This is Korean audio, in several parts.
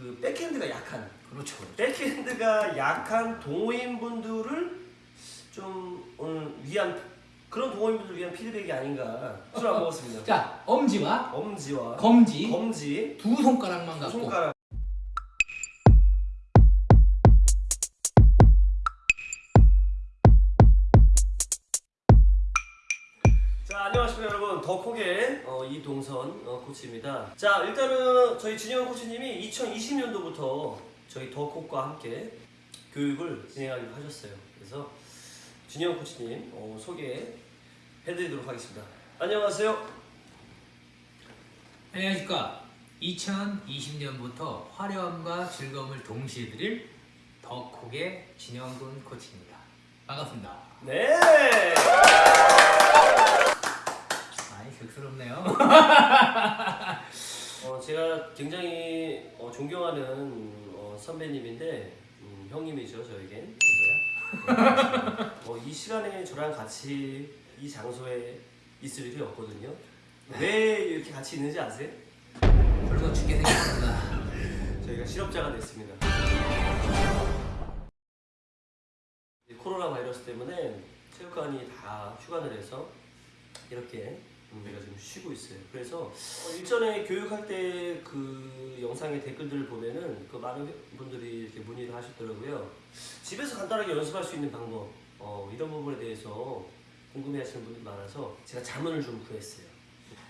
그 백핸드가 약한 그렇죠. 백핸드가 약한 동호인분들을 좀 오늘 위한 그런 동호인분들 위한 피드백이 아닌가 술 안 먹었습니다. 자, 엄지와 엄지와 검지 검지 두 손가락만 두 갖고 손가락 여러분 더콕의 어, 이동선 어, 코치입니다 자 일단은 저희 진영 코치님이 2020년도부터 저희 더콕과 함께 교육을 진행하기로 하셨어요 그래서 진영 코치님 어, 소개해드리도록 하겠습니다 안녕하세요 안녕하십니까. 2020년부터 화려함과 즐거움을 동시에 드릴 덕콕의 진영군 코치입니다. 반갑습니다. 네 많이 격스럽네요. 어, 제가 굉장히 어, 존경하는 어, 선배님인데 음, 형님이죠 저에겐 어, 이 시간에 저랑 같이 이 장소에 있을 일이 없거든요 왜 이렇게 같이 있는지 아세요? 붉어 죽게 생겼습니다. 저희가 실업자가 됐습니다 이 코로나 바이러스 때문에 체육관이 다 휴관을 해서 이렇게 우리가 지금 쉬고 있어요. 그래서 어, 일전에 교육할 때 그 영상의 댓글들을 보면은 그 많은 분들이 이렇게 문의를 하셨더라고요. 집에서 간단하게 연습할 수 있는 방법 어, 이런 부분에 대해서 궁금해하시는 분들이 많아서 제가 자문을 좀 구했어요.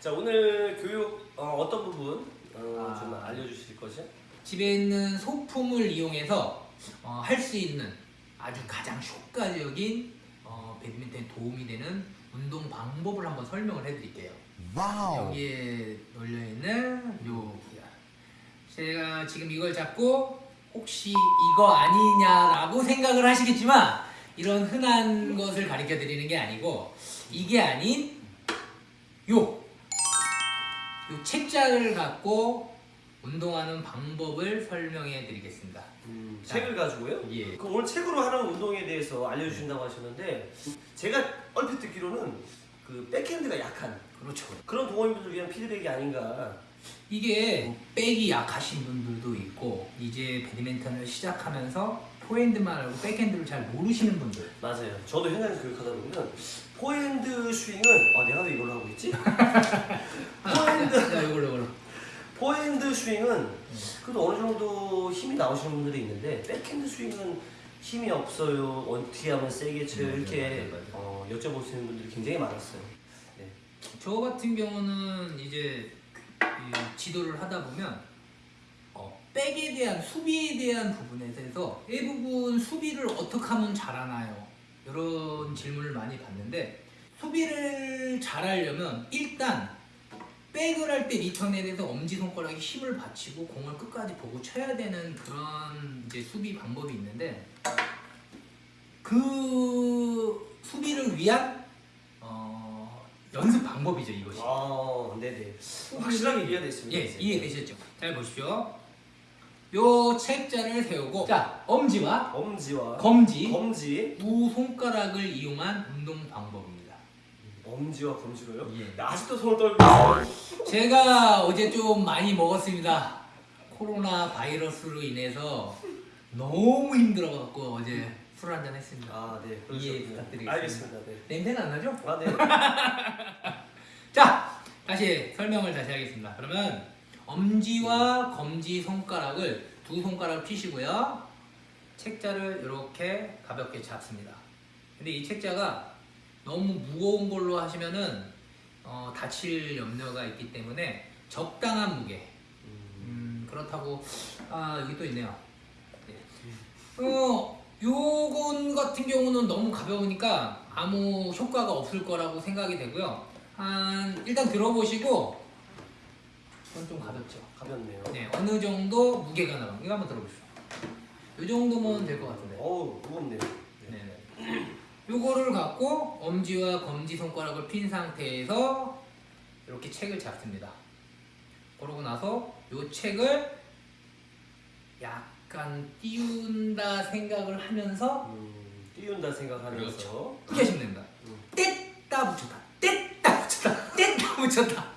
자 오늘 교육 어, 떤 부분 어, 좀 아. 알려주실 거죠? 집에 있는 소품을 이용해서 어, 할 수 있는 아주 가장 효과적인 어, 배드민턴에 도움이 되는 운동 방법을 한번 설명을 해드릴게요. 여기에 놓여 있는 요 제가 지금 이걸 잡고 혹시 이거 아니냐라고 생각을 하시겠지만 이런 흔한 것을 가르쳐 드리는 게 아니고 이게 아닌 요, 요 책자를 갖고 운동하는 방법을 설명해 드리겠습니다. 음, 자. 책을 가지고요? 예. 그럼 오늘 책으로 하는 운동에 대해서 알려주신다고 하셨는데 제가 얼핏 듣기로는 그 백핸드가 약한 그렇죠. 그런 동호인분들 위한 피드백이 아닌가 이게 백이 약하신 분들도 있고 이제 배드민턴을 시작하면서 포핸드만 알고 백핸드를 잘 모르시는 분들 맞아요 저도 현장에서 교육하다 보면 포핸드 스윙은 아 내가 왜 이걸로 하고 있지? 포핸드 자, 이걸로 이걸로 포핸드 스윙은 그래도 어느 정도 힘이 나오시는 분들이 있는데 백핸드 스윙은 힘이 없어요 어떻게 하면 세게 쳐요 맞아요, 이렇게 맞아요, 맞아요. 어, 여쭤보시는 분들이 굉장히 많았어요 네. 저 같은 경우는 이제 이 지도를 하다 보면 어, 백에 대한 수비에 대한 부분에 대해서 이 부분 수비를 어떻게 하면 잘하나요? 이런 질문을 많이 받는데 수비를 잘하려면 일단 백을 할 때 리턴에 대해서 엄지손가락에 힘을 받치고 공을 끝까지 보고 쳐야 되는 그런 이제 수비 방법이 있는데 그 수비를 위한 어, 연습 방법이죠 이것이. 아 네네 확실하게 이해가 됐습니다 예, 이해되셨죠? 잘 보십시오. 요 책자를 세우고 자 엄지와 엄지와 검지 검지 두 손가락을 이용한 운동 방법입니다. 엄지와 검지로요? 예. 나 아직도 손을 떨고 있어요 제가 어제 좀 많이 먹었습니다. 코로나 바이러스로 인해서 너무 힘들어갖고 어제 술 한잔 했습니다. 아네 이해 부탁드리겠습니다. 알겠습니다 네. 냄새는 안 나죠? 아, 네. 자, 다시 설명을 다시 하겠습니다. 그러면 엄지와 검지 손가락을 두 손가락을 피시고요. 책자를 이렇게 가볍게 잡습니다. 근데 이 책자가 너무 무거운 걸로 하시면은 어, 다칠 염려가 있기 때문에 적당한 무게. 음, 그렇다고 아 여기 또 있네요. 네. 어, 요건 같은 경우는 너무 가벼우니까 아무 효과가 없을 거라고 생각이 되고요. 한 일단 들어보시고 이건 좀 가볍죠. 가볍네요 네, 어느 정도 무게가 나가. 이거 한번 들어보시죠. 요 정도면 될 것 같은데. 어우 무겁네요 네. 네네. 요거를 갖고 엄지와 검지 손가락을 핀 상태에서 이렇게 책을 잡습니다. 그러고 나서 요 책을 약간 띄운다 생각을 하면서 음, 띄운다 생각하면서 그렇죠. 크게 하시면 됩니다. 음. 뗐다 붙였다, 뗐다 붙였다, 뗐다 붙였다.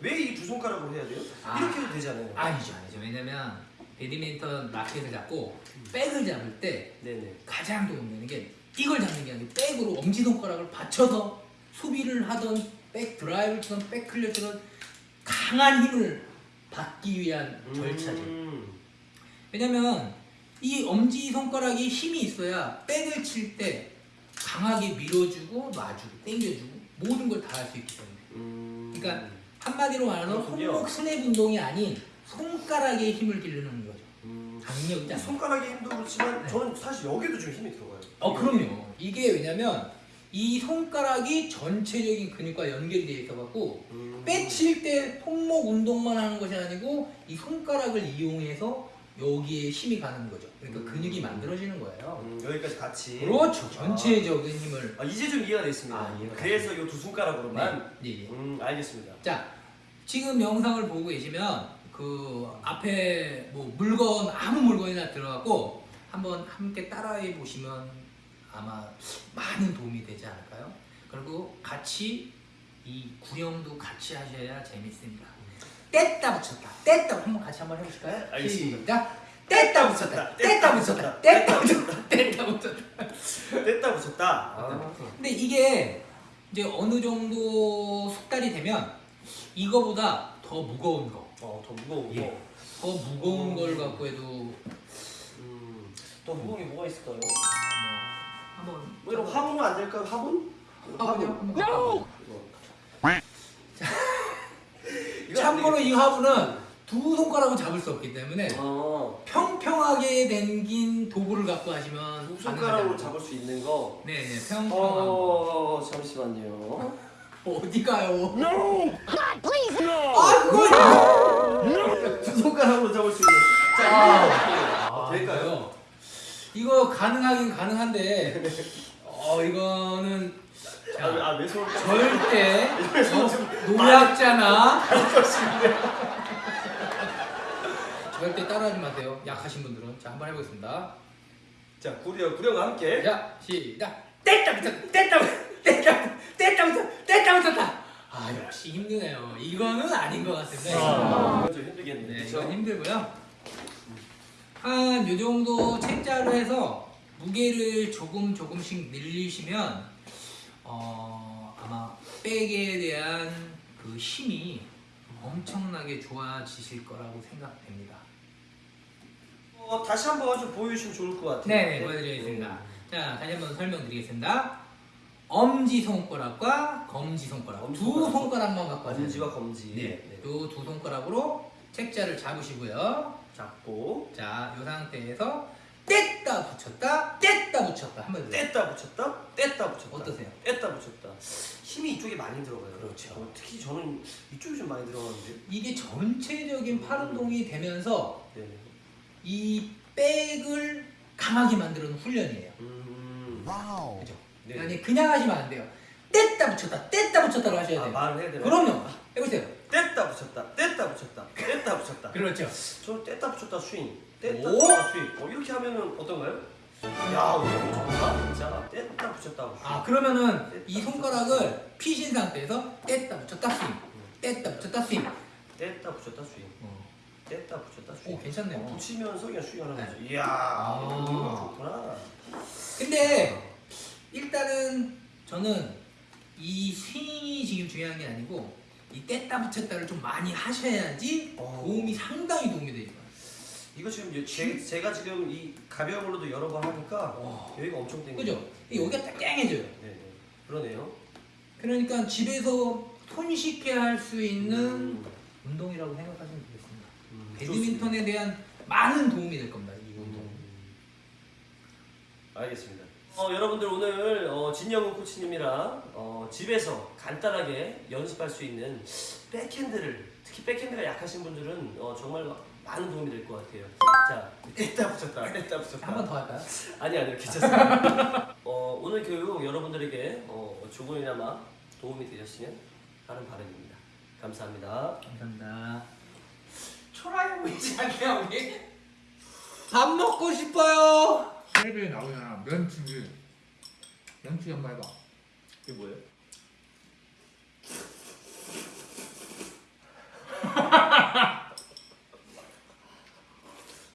왜 이 두 손가락으로 해야 돼요? 아. 이렇게 해도 되잖아요 아니죠, 아니죠. 왜냐면 배드민턴 라켓을 잡고 백을 잡을 때 네네. 가장 도움되는 게 이걸 잡는 게 아니고 백으로 엄지손가락을 받쳐서 수비를 하던 백 드라이브를 치던 백 clear 치던 강한 힘을 받기 위한 절차죠. 음. 왜냐면 이 엄지 손가락이 힘이 있어야 백을 칠 때 강하게 밀어주고 놔주고 당겨주고 모든 걸 다 할 수 있기 때문에 음. 그러니까 한마디로 그렇군요. 손목 스냅 운동이 아닌 손가락에 힘을 기르는 거죠 음. 강력이지 이 않아요 손가락의 힘도 그렇지만 네. 저는 사실 여기도 좀 힘이 들어가요. 어 그럼요 이게 왜냐면 이 손가락이 전체적인 근육과 연결이 되어 있어 갖고 음. 빼칠 때 손목 운동만 하는 것이 아니고 이 손가락을 이용해서 여기에 힘이 가는 거죠 그러니까 음. 근육이 만들어지는 거예요 음, 여기까지 같이. 그렇죠 전체적인 힘을 아, 이제 좀 이해가 됐습니다. 아, 이해가 그래서 이 두 손가락으로만. 네, 네, 네. 음, 알겠습니다. 자, 지금 영상을 보고 계시면 그 앞에 뭐 물건 아무 물건이나 들어가고 한번 함께 따라해 보시면 아마 많은 도움이 되지 않을까요? 그리고 같이 이 구형도 같이 하셔야 재밌습니다. 뗐다 붙였다, 뗐다 한번 같이 한번 해보실까요? 알겠습니다. 뗐다 붙였다, 뗐다 붙였다, 뗐다 붙였다, 뗐다 붙였다. 뗐다 붙였다. 아. 근데 이게 이제 어느 정도 숙달이 되면 이거보다 더 무거운 거, 어, 더 무거운 거. 예. 더 무거운 걸 갖고 해도 음, 더 무거운 게 뭐가 있을까요? 뭐 한번 뭐 이런 화분은 안 될까요? 화분? 와보세요. 이거 안 참고로. 이 화분은 두 손가락으로 잡을 수 없기 때문에 어, 평평하게 댕긴 도구를 갖고 하시면 두 손가락으로 잡을 수 있는 거. 네 네 평평한 거 어, 잠시만요. 어디 가요? No! God, please, no! 아 그거 두 손가락으로 잡을 수 있는. 자, 아, 이거 될까요? 이거 가능하긴 가능한데 어 이거는 아, 왜- 자, 아, 왜 손을 절대 손 좀- 어, 노약자나 절대 따라하지 마세요. 약하신 분들은. 자 한번 해보겠습니다. 자, 구령, 구령과 함께. 자 시작. 뗐다 붙였다. 뗐다 붙였다 뗐다. 뗐다 붙였다. 뗐다 붙였다 아 역시 힘드네요 이거는 아닌 것 같은데 아, 이건 좀 힘들겠네. 네? 이건 힘들고요. 한 요 정도 책자로 해서 무게를 조금 조금씩 늘리시면 어, 아마 백에 대한 그 힘이 엄청나게 좋아지실 거라고 생각됩니다. 어, 다시 한번 좀 보여주시면 좋을 것 같아요. 네, 네, 보여드리겠습니다. 자, 다시 한번 설명드리겠습니다. 엄지 손가락과 검지 손가락 엄지 두 손가락. 손가락만 갖고 하세요. 검지와 검지. 네, 요 두 손가락으로 책자를 잡으시고요. 잡고 자, 이 상태에서 뗐다 붙였다, 뗐다 붙였다 한번 더. 뗐다 붙였다, 뗐다 붙였다. 어떠세요? 뗐다 붙였다. 힘이 이쪽에 많이 들어가요. 그렇죠. 어, 특히 저는 이쪽이 좀 많이 들어가는데. 이게 전체적인 팔 운동이 되면서 네. 이 백을 강하게 만드는 훈련이에요. 음. Wow. 그죠? 네. 아니 그냥 하시면 안 돼요. 뗐다 붙였다, 뗐다 붙였다로 하셔야 아, 돼요. 말을 해야 되나? 그럼요. 해보세요. 뗐다 붙였다, 뗐다 붙였다, 뗐다 붙였다. 그렇죠. 저는 뗐다 붙였다 스윙, 뗐다 오! 붙였다 스윙. 어, 이렇게 하면은 어떤가요? 야, 좋다. 진짜 뗐다 붙였다. 아 그러면은 이 손가락을 피신 상태에서 뗐다 붙였다 스윙, 뗐다 붙였다 스윙. 뗐다 붙였다 스윙, 어. 뗐다 붙였다 스윙. 오 괜찮네요. 붙이면서 그냥 스윙하는 네. 거죠. 이야, 아. 좋구나. 근데 일단은 저는 이 스윙이 지금 중요한 게 아니고 이 뗐다 붙였다를 좀 많이 하셔야지 어. 도움이 상당히 도움이 되죠. 이거 지금 제, 제가 지금 이 가벼운 걸로도 여러 번 하니까 와. 여기가 엄청 땡겨. 그죠? 여기가 딱 땡해져요. 네, 네. 그러네요. 그러니까 집에서 손쉽게 할 수 있는 음, 운동이라고 생각하시면 되겠습니다. 음, 배드민턴에 대한 많은 도움이 될 겁니다. 이 운동. 음. 알겠습니다. 어, 여러분들 오늘 어, 진영훈 코치님이랑 어, 집에서 간단하게 연습할 수 있는 백핸드를 특히 백핸드가 약하신 분들은 어, 정말 많은 도움이 될 것 같아요. 자, 뗐다 붙였다, 뗐다 붙였다. 한 번 더 할까요? 아니 아니요 괜찮습니다. 어, 오늘 교육 여러분들에게 어, 조금이나마 도움이 되셨으면 하는 바람입니다. 감사합니다. 감사합니다. 초라해 보이지 않게요 우리? 밥 먹고 싶어요. 텔레비에 나오잖아. 면치기 면치기 한번 해봐. 이게 뭐예요?